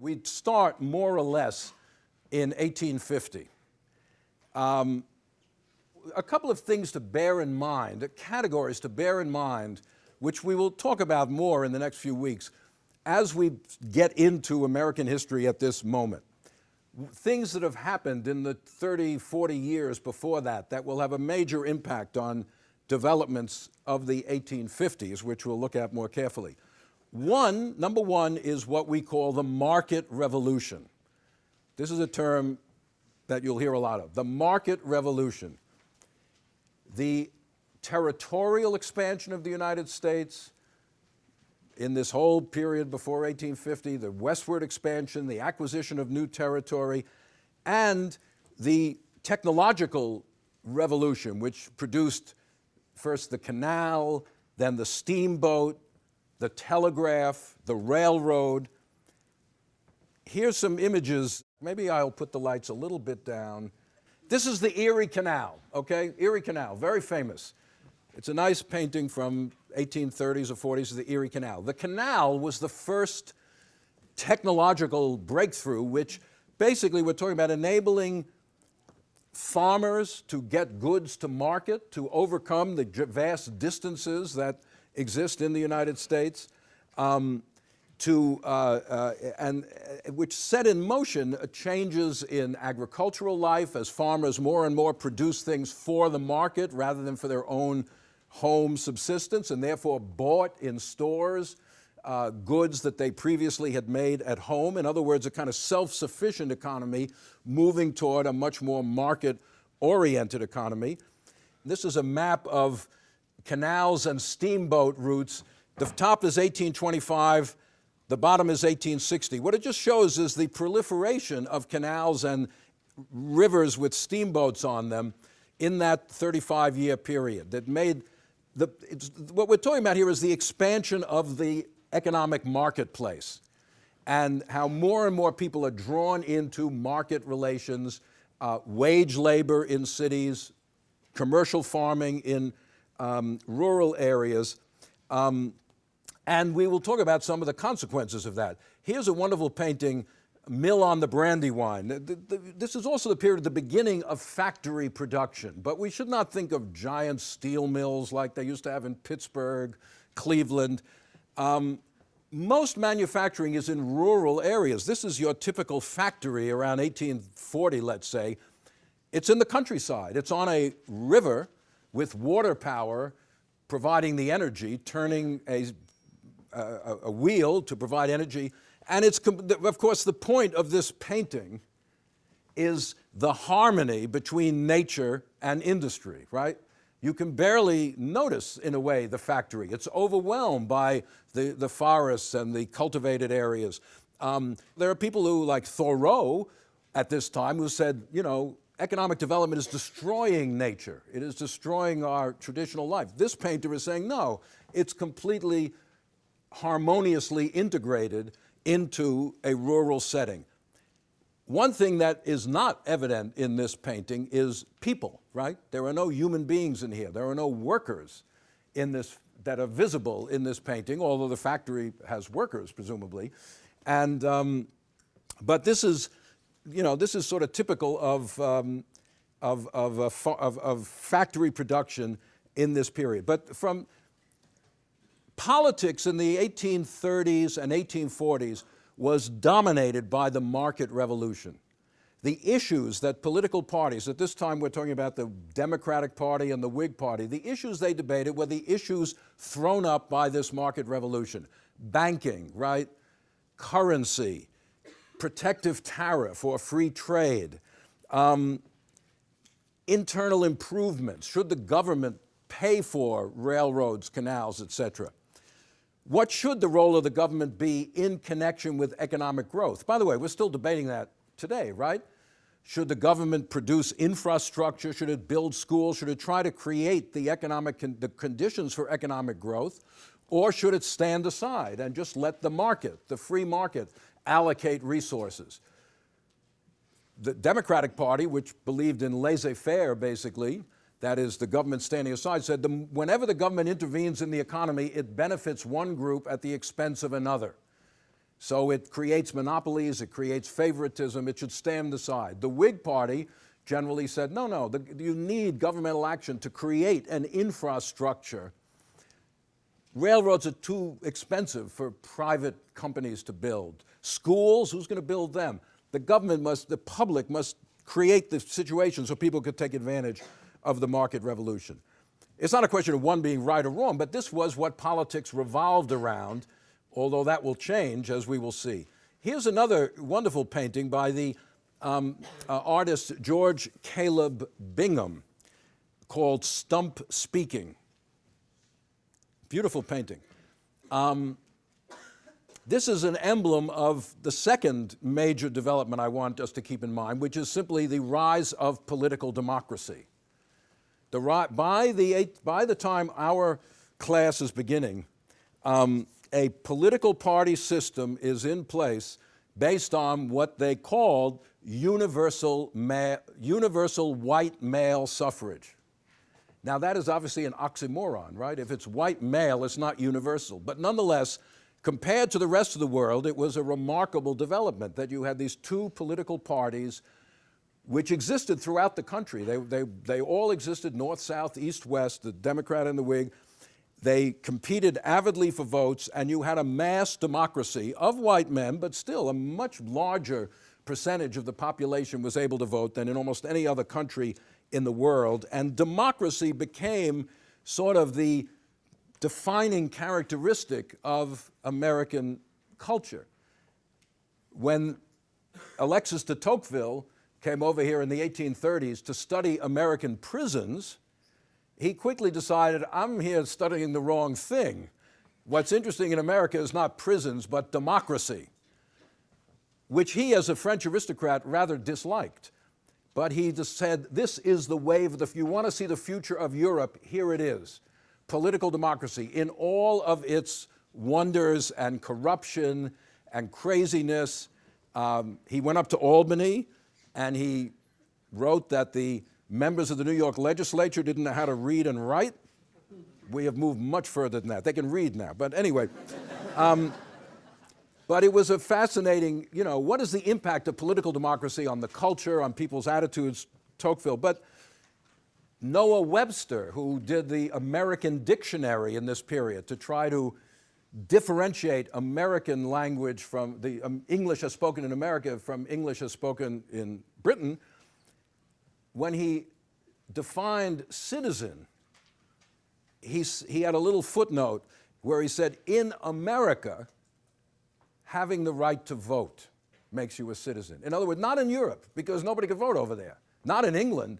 We'd start more or less in 1850. Um, a couple of things to bear in mind, categories to bear in mind, which we will talk about more in the next few weeks as we get into American history at this moment. Things that have happened in the 30, 40 years before that that will have a major impact on developments of the 1850s, which we'll look at more carefully. One, number one, is what we call the market revolution. This is a term that you'll hear a lot of, the market revolution. The territorial expansion of the United States in this whole period before 1850, the westward expansion, the acquisition of new territory, and the technological revolution, which produced first the canal, then the steamboat, the telegraph, the railroad. Here's some images. Maybe I'll put the lights a little bit down. This is the Erie Canal, okay? Erie Canal, very famous. It's a nice painting from 1830s or 40s of the Erie Canal. The canal was the first technological breakthrough which basically we're talking about enabling farmers to get goods to market, to overcome the vast distances that exist in the United States, um, to, uh, uh, and uh, which set in motion changes in agricultural life as farmers more and more produce things for the market rather than for their own home subsistence and therefore bought in stores uh, goods that they previously had made at home. In other words, a kind of self-sufficient economy moving toward a much more market-oriented economy. This is a map of canals and steamboat routes. The top is 1825, the bottom is 1860. What it just shows is the proliferation of canals and rivers with steamboats on them in that 35-year period that made the, what we're talking about here is the expansion of the economic marketplace and how more and more people are drawn into market relations, uh, wage labor in cities, commercial farming in um, rural areas, um, and we will talk about some of the consequences of that. Here's a wonderful painting, Mill on the Brandywine. This is also the period of the beginning of factory production, but we should not think of giant steel mills like they used to have in Pittsburgh, Cleveland. Um, most manufacturing is in rural areas. This is your typical factory around 1840, let's say. It's in the countryside. It's on a river with water power providing the energy, turning a, a, a wheel to provide energy. And it's, of course, the point of this painting is the harmony between nature and industry, right? You can barely notice, in a way, the factory. It's overwhelmed by the, the forests and the cultivated areas. Um, there are people who, like Thoreau, at this time, who said, you know, economic development is destroying nature. It is destroying our traditional life. This painter is saying, no, it's completely harmoniously integrated into a rural setting. One thing that is not evident in this painting is people, right? There are no human beings in here. There are no workers in this that are visible in this painting, although the factory has workers, presumably. And, um, but this is, you know, this is sort of typical of, um, of, of, of, of factory production in this period. But from politics in the 1830s and 1840s was dominated by the market revolution. The issues that political parties, at this time we're talking about the Democratic Party and the Whig Party, the issues they debated were the issues thrown up by this market revolution. Banking, right? Currency, protective tariff or free trade, um, internal improvements, should the government pay for railroads, canals, et cetera. What should the role of the government be in connection with economic growth? By the way, we're still debating that today, right? Should the government produce infrastructure? Should it build schools? Should it try to create the economic con the conditions for economic growth? Or should it stand aside and just let the market, the free market, allocate resources? The Democratic Party, which believed in laissez-faire basically, that is the government standing aside, said the, whenever the government intervenes in the economy, it benefits one group at the expense of another. So it creates monopolies, it creates favoritism, it should stand aside. The Whig Party generally said, no, no, the, you need governmental action to create an infrastructure. Railroads are too expensive for private companies to build. Schools, who's going to build them? The government must, the public must create the situation so people could take advantage of the market revolution. It's not a question of one being right or wrong, but this was what politics revolved around, although that will change as we will see. Here's another wonderful painting by the um, uh, artist George Caleb Bingham called Stump Speaking. Beautiful painting. Um, this is an emblem of the second major development I want us to keep in mind, which is simply the rise of political democracy. The, by, the, by the time our class is beginning, um, a political party system is in place based on what they called universal, universal white male suffrage. Now that is obviously an oxymoron, right? If it's white male, it's not universal. But nonetheless, compared to the rest of the world, it was a remarkable development that you had these two political parties which existed throughout the country. They, they, they all existed north, south, east, west, the Democrat and the Whig. They competed avidly for votes, and you had a mass democracy of white men, but still a much larger percentage of the population was able to vote than in almost any other country in the world. And democracy became sort of the defining characteristic of American culture. When Alexis de Tocqueville came over here in the 1830s to study American prisons, he quickly decided, I'm here studying the wrong thing. What's interesting in America is not prisons, but democracy, which he, as a French aristocrat, rather disliked. But he just said, this is the wave, if you want to see the future of Europe, here it is. Political democracy in all of its wonders and corruption and craziness. Um, he went up to Albany, and he wrote that the members of the New York legislature didn't know how to read and write. We have moved much further than that. They can read now, but anyway. Um, but it was a fascinating, you know, what is the impact of political democracy on the culture, on people's attitudes, Tocqueville. But Noah Webster, who did the American Dictionary in this period to try to differentiate American language from the um, English as spoken in America from English as spoken in Britain, when he defined citizen, he, he had a little footnote where he said, in America, having the right to vote makes you a citizen. In other words, not in Europe, because nobody could vote over there. Not in England.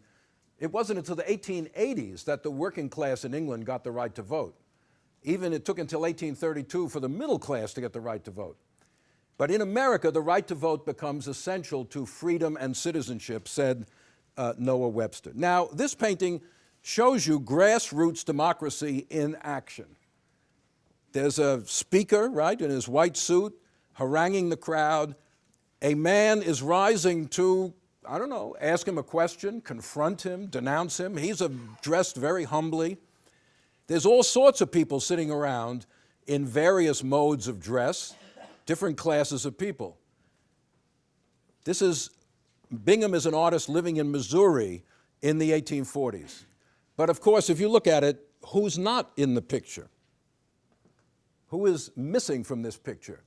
It wasn't until the 1880s that the working class in England got the right to vote. Even it took until 1832 for the middle class to get the right to vote. But in America, the right to vote becomes essential to freedom and citizenship, said uh, Noah Webster. Now, this painting shows you grassroots democracy in action. There's a speaker, right, in his white suit, haranguing the crowd. A man is rising to, I don't know, ask him a question, confront him, denounce him. He's dressed very humbly. There's all sorts of people sitting around in various modes of dress, different classes of people. This is, Bingham is an artist living in Missouri in the 1840s. But of course, if you look at it, who's not in the picture? Who is missing from this picture?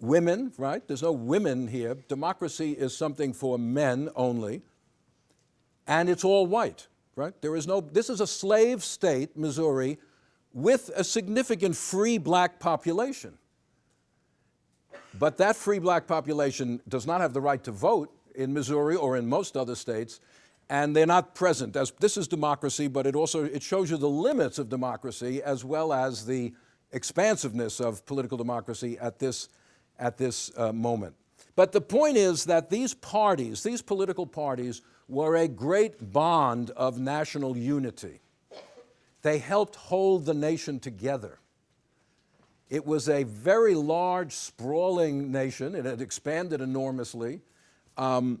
Women, right? There's no women here. Democracy is something for men only. And it's all white right? There is no, this is a slave state, Missouri, with a significant free black population. But that free black population does not have the right to vote in Missouri or in most other states, and they're not present. As, this is democracy, but it also it shows you the limits of democracy as well as the expansiveness of political democracy at this, at this uh, moment. But the point is that these parties, these political parties, were a great bond of national unity. They helped hold the nation together. It was a very large, sprawling nation. It had expanded enormously, um,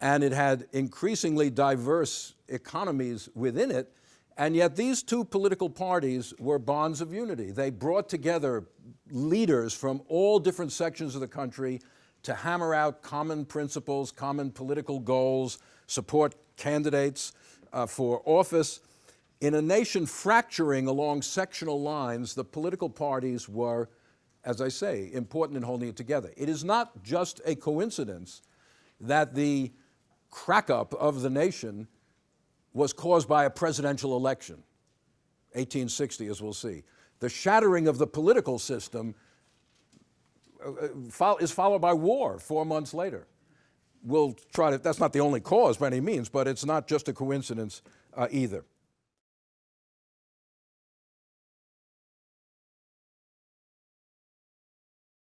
and it had increasingly diverse economies within it, and yet these two political parties were bonds of unity. They brought together leaders from all different sections of the country to hammer out common principles, common political goals, support candidates uh, for office. In a nation fracturing along sectional lines, the political parties were, as I say, important in holding it together. It is not just a coincidence that the crack up of the nation was caused by a presidential election, 1860, as we'll see. The shattering of the political system uh, is followed by war four months later. We'll try to, that's not the only cause by any means, but it's not just a coincidence uh, either.